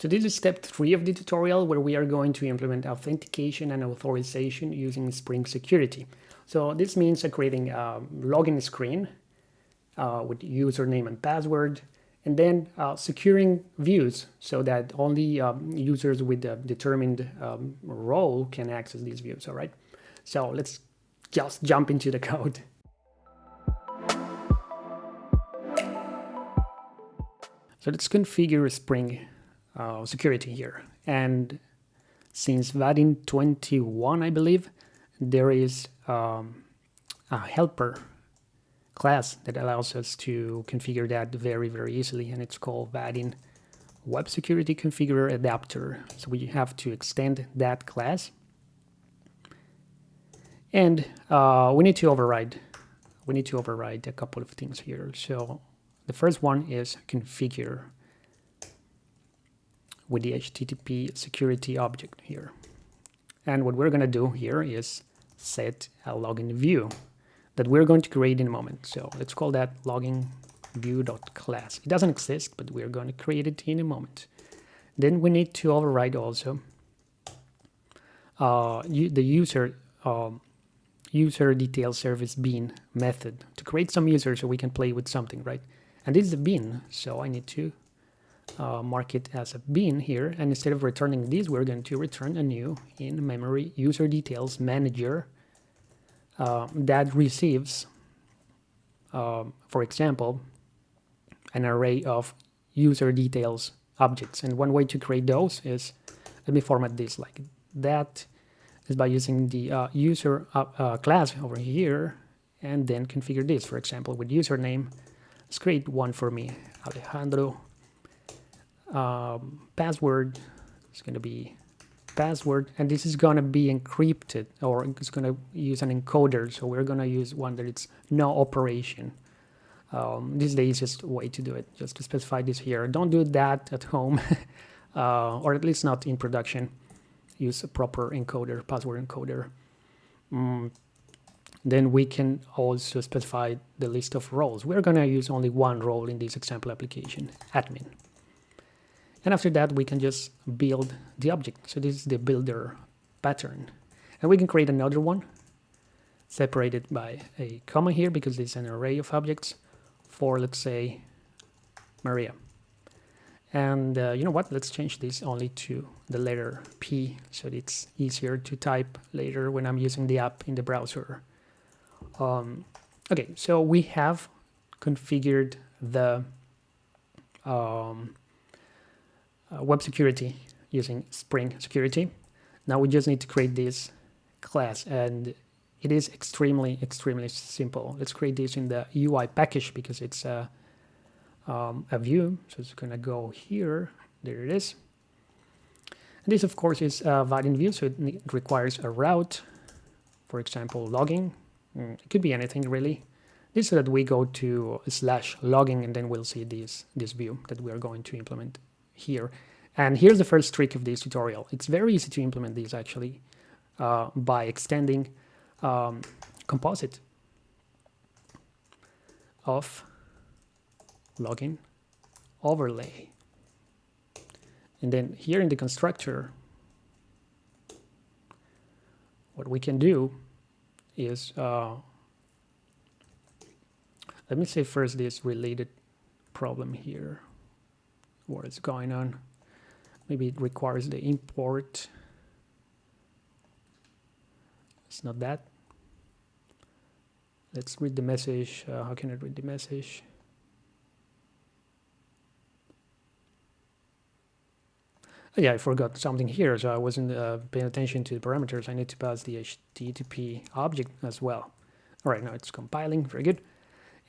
So this is step three of the tutorial where we are going to implement authentication and authorization using Spring Security. So this means uh, creating a login screen uh, with username and password, and then uh, securing views so that only um, users with a determined um, role can access these views, all right? So let's just jump into the code. So let's configure Spring uh, security here. And since Vaadin 21, I believe, there is um, a helper class that allows us to configure that very, very easily. And it's called Vaadin Web Security Configurer Adapter. So we have to extend that class. And uh, we need to override we need to override a couple of things here. So the first one is configure with the HTTP security object here. And what we're going to do here is set a login view that we're going to create in a moment. So let's call that login view.class. It doesn't exist, but we're going to create it in a moment. Then we need to override also uh, the user um, user detail service bean method to create some user so we can play with something, right? And this is a bean, so I need to uh, mark it as a bean here. And instead of returning this, we're going to return a new in-memory user details manager uh, that receives, um, for example, an array of user details objects. And one way to create those is, let me format this like that, is by using the uh, user uh, uh, class over here and then configure this, for example, with username. Let's create one for me, Alejandro um, password is going to be password and this is going to be encrypted or it's going to use an encoder so we're going to use one that it's no operation. Um, this is the easiest way to do it just to specify this here. Don't do that at home uh, or at least not in production. Use a proper encoder password encoder. Mm. then we can also specify the list of roles. We're going to use only one role in this example application admin and after that, we can just build the object. So this is the builder pattern. And we can create another one separated by a comma here because it's an array of objects for, let's say, Maria. And uh, you know what? Let's change this only to the letter P so it's easier to type later when I'm using the app in the browser. Um, okay, so we have configured the um, uh, web security using Spring Security. Now we just need to create this class and it is extremely, extremely simple. Let's create this in the UI package because it's a, um, a view. So it's going to go here. There it is. And this, of course, is a Vaadin view, so it requires a route. For example, logging. Mm, it could be anything, really. This so that we go to slash logging, and then we'll see this, this view that we are going to implement here. And here's the first trick of this tutorial. It's very easy to implement these actually uh, by extending um, composite of login overlay. And then here in the constructor, what we can do is, uh, let me say first this related problem here what is going on. Maybe it requires the import. It's not that. Let's read the message. Uh, how can I read the message? Oh, yeah, I forgot something here, so I wasn't uh, paying attention to the parameters. I need to pass the HTTP object as well. All right, now it's compiling, very good.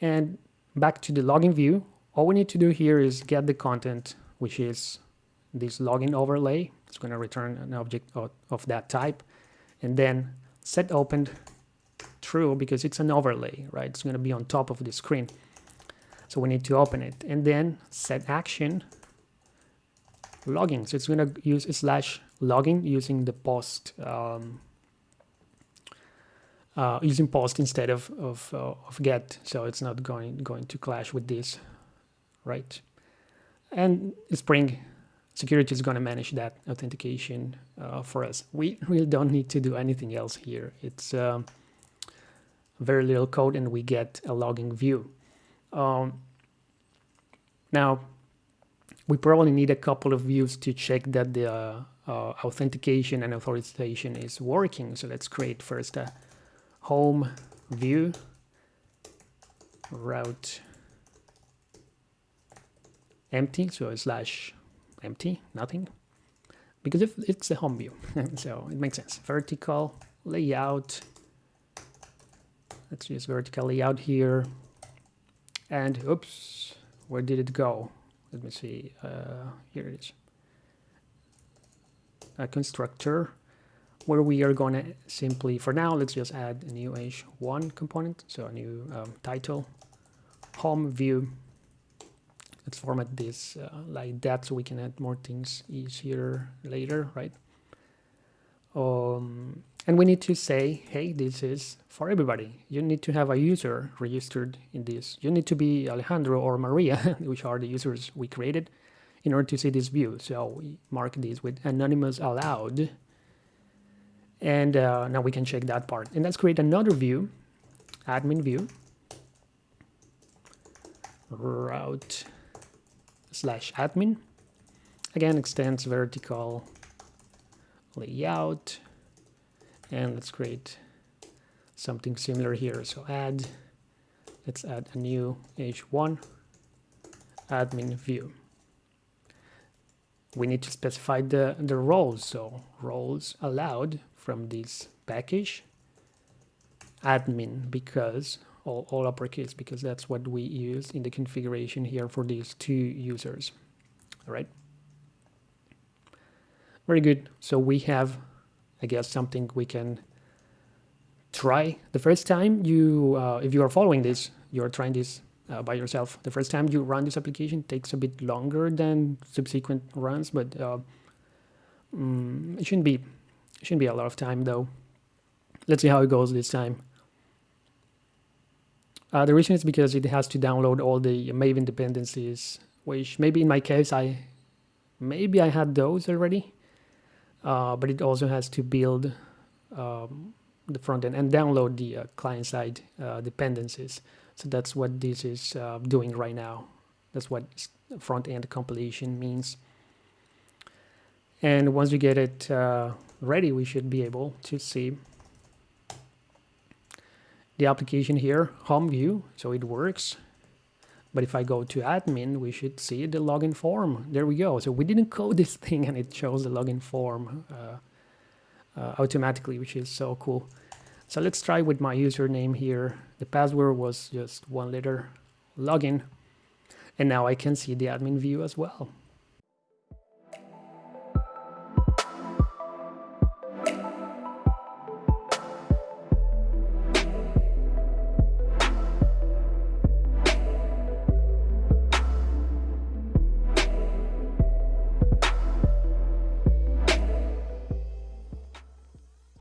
And back to the login view, all we need to do here is get the content, which is this login overlay. It's going to return an object of, that type. And then set opened true because it's an overlay, right? It's going to be on top of the screen. So we need to open it. And then set action logging. So it's going to use slash logging using the post um, uh, using post instead of of, uh, of get. So it's not going going to clash with this right? And Spring security is going to manage that authentication uh, for us. We really don't need to do anything else here. It's um, very little code and we get a logging view. Um, now, we probably need a couple of views to check that the uh, uh, authentication and authorization is working. So let's create first a home view route empty, so slash empty, nothing. Because if it's a home view, so it makes sense. Vertical layout. Let's use vertical layout here. And oops, where did it go? Let me see. Uh, here it is. A constructor where we are going to simply, for now, let's just add a new h1 component. So a new um, title, home view let's format this uh, like that so we can add more things easier later, right? Um, and we need to say, hey, this is for everybody. You need to have a user registered in this. You need to be Alejandro or Maria, which are the users we created, in order to see this view. So we mark this with anonymous allowed. And uh, now we can check that part. And let's create another view, admin view, route slash admin. Again, extends vertical layout. And let's create something similar here. So add, let's add a new h1 admin view. We need to specify the, the roles. So roles allowed from this package admin because all, all uppercase because that's what we use in the configuration here for these two users. All right. Very good. So we have, I guess, something we can try. The first time you, uh, if you are following this, you're trying this uh, by yourself. The first time you run this application takes a bit longer than subsequent runs, but uh, mm, it shouldn't be, it shouldn't be a lot of time though. Let's see how it goes this time. Uh, the reason is because it has to download all the Maven dependencies, which maybe in my case, I maybe I had those already, uh, but it also has to build um, the front end and download the uh, client-side uh, dependencies. So that's what this is uh, doing right now. That's what front-end compilation means. And once we get it uh, ready, we should be able to see the application here, home view, so it works. But if I go to admin, we should see the login form. There we go. So we didn't code this thing and it shows the login form uh, uh, automatically, which is so cool. So let's try with my username here. The password was just one letter login. And now I can see the admin view as well.